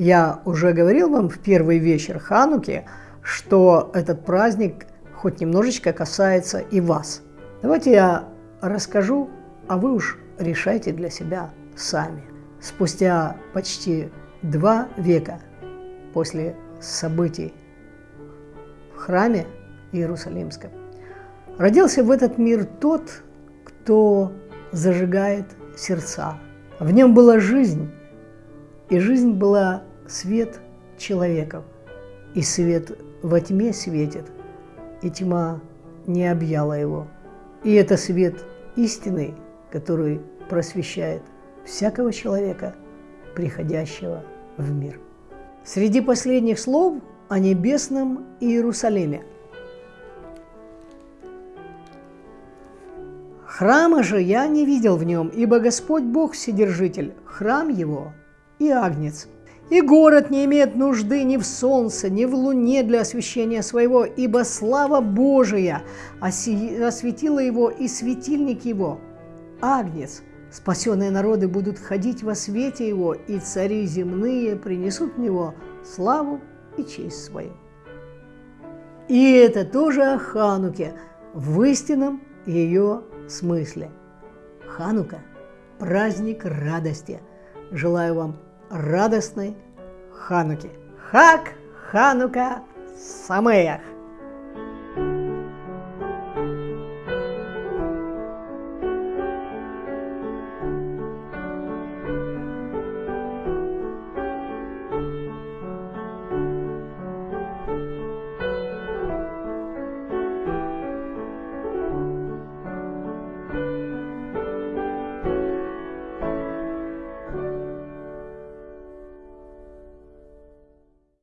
Я уже говорил вам в первый вечер Хануки, что этот праздник хоть немножечко касается и вас. Давайте я расскажу, а вы уж решайте для себя сами. Спустя почти два века после событий в храме Иерусалимском родился в этот мир тот, кто зажигает сердца. В нем была жизнь, и жизнь была свет человеков, и свет во тьме светит, и тьма не объяла его. И это свет истины, который просвещает всякого человека, приходящего в мир. Среди последних слов о небесном Иерусалиме. Храма же я не видел в нем, ибо Господь Бог Вседержитель, храм его и агнец. И город не имеет нужды ни в солнце, ни в луне для освещения своего, ибо слава Божия осветила его и светильник его. Агнец, спасенные народы будут ходить во свете его, и цари земные принесут в него славу и честь свою. И это тоже о Хануке в истинном ее смысле. Ханука – праздник радости. Желаю вам радостной Хануки. Хак Ханука Самеях!